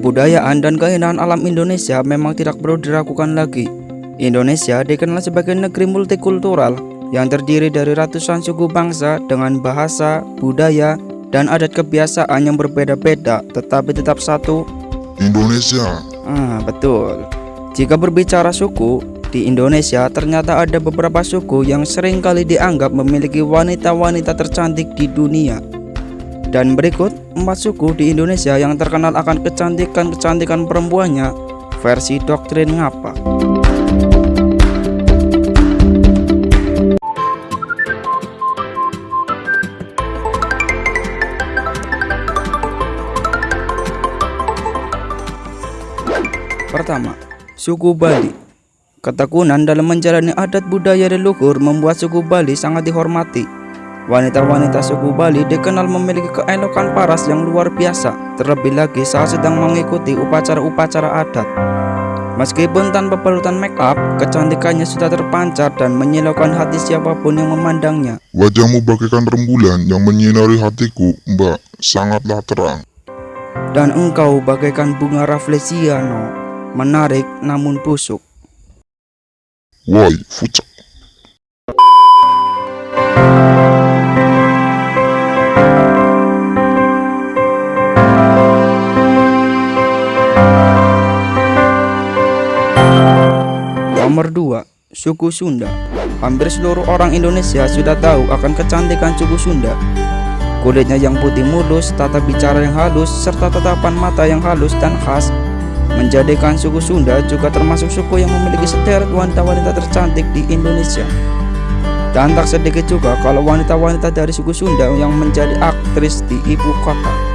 Kebudayaan dan keindahan alam Indonesia memang tidak perlu diragukan lagi. Indonesia dikenal sebagai negeri multikultural yang terdiri dari ratusan suku bangsa dengan bahasa, budaya, dan adat kebiasaan yang berbeda-beda tetapi tetap satu. Indonesia. Ah, betul. Jika berbicara suku, di Indonesia ternyata ada beberapa suku yang sering kali dianggap memiliki wanita-wanita tercantik di dunia. Dan berikut empat suku di Indonesia yang terkenal akan kecantikan-kecantikan perempuannya versi doktrin ngapa. Pertama, suku Bali. Ketekunan dalam menjalani adat budaya leluhur membuat suku Bali sangat dihormati. Wanita-wanita suku Bali dikenal memiliki keelokan paras yang luar biasa, terlebih lagi saat sedang mengikuti upacara-upacara adat. Meskipun tanpa palutan make up, kecantikannya sudah terpancar dan menyilaukan hati siapa pun yang memandangnya. Wajahmu bagaikan rembulan yang menyinari hatiku, mbak. Sangatlah terang. Dan engkau bagaikan bunga rafflesiano, menarik namun busuk. Woi, fucek. Nomor 2. Suku Sunda. Hampir seluruh orang Indonesia sudah tahu akan kecantikan suku Sunda. Kulitnya yang putih mulus, tata bicara yang halus, serta tatapan mata yang halus dan khas. Menjadikan suku Sunda juga termasuk suku yang memiliki sederet wanita-wanita tercantik di Indonesia. Dan tak sedikit juga kalau wanita-wanita dari suku Sunda yang menjadi aktris di ibu kota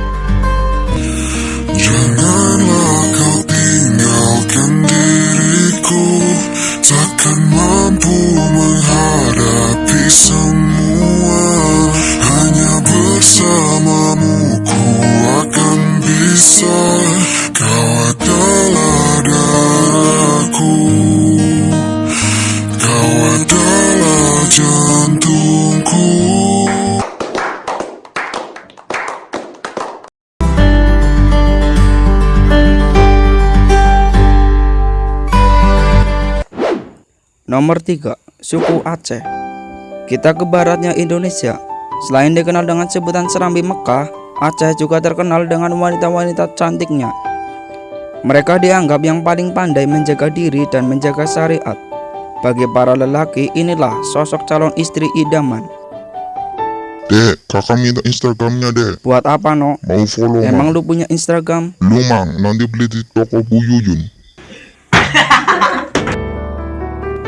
Nomor 3. Suku Aceh. Kita ke baratnya Indonesia. Selain dikenal dengan sebutan Serambi Mekah Aceh juga terkenal dengan wanita-wanita cantiknya. Mereka dianggap yang paling pandai menjaga diri dan menjaga syariat. Bagi para lelaki inilah sosok calon istri idaman. Dek, kakak minta Instagramnya dek. Buat apa no? Mau follow Emang mang lu punya Instagram? Lu mang, nanti beli di toko Bu Yuyun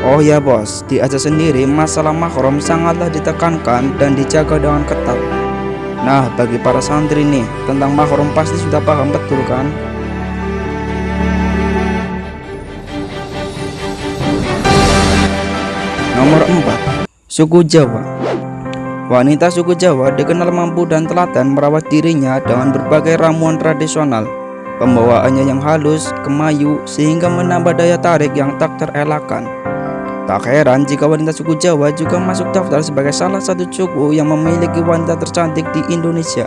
Oh ya bos, di Aceh sendiri masalah mahram sangatlah ditekankan dan dijaga dengan ketat. Nah, bagi para santri nih, tentang mahram pasti sudah paham betul kan? Nomor 4. Suku Jawa Wanita suku Jawa dikenal mampu dan telaten merawat dirinya dengan berbagai ramuan tradisional. Pembawaannya yang halus, kemayu, sehingga menambah daya tarik yang tak terelakkan. Tak heran jika wanita suku Jawa juga masuk daftar sebagai salah satu suku yang memiliki wanita tercantik di Indonesia.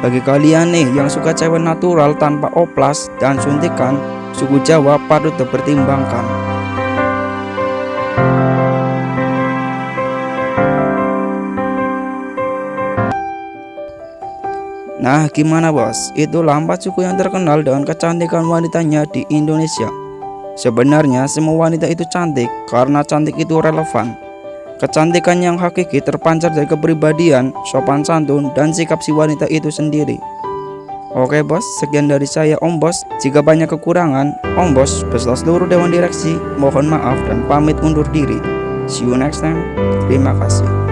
Bagi kalian nih yang suka cewek natural tanpa oplas dan suntikan, suku Jawa patut dipertimbangkan. Nah, gimana bos? Itulah empat suku yang terkenal dengan kecantikan wanitanya di Indonesia. Sebenarnya semua wanita itu cantik karena cantik itu relevan. Kecantikan yang hakiki terpancar dari kepribadian, sopan santun, dan sikap si wanita itu sendiri. Oke bos, sekian dari saya Om Bos. Jika banyak kekurangan, Om Bos beserta seluruh Dewan Direksi mohon maaf dan pamit undur diri. See you next time. Terima kasih.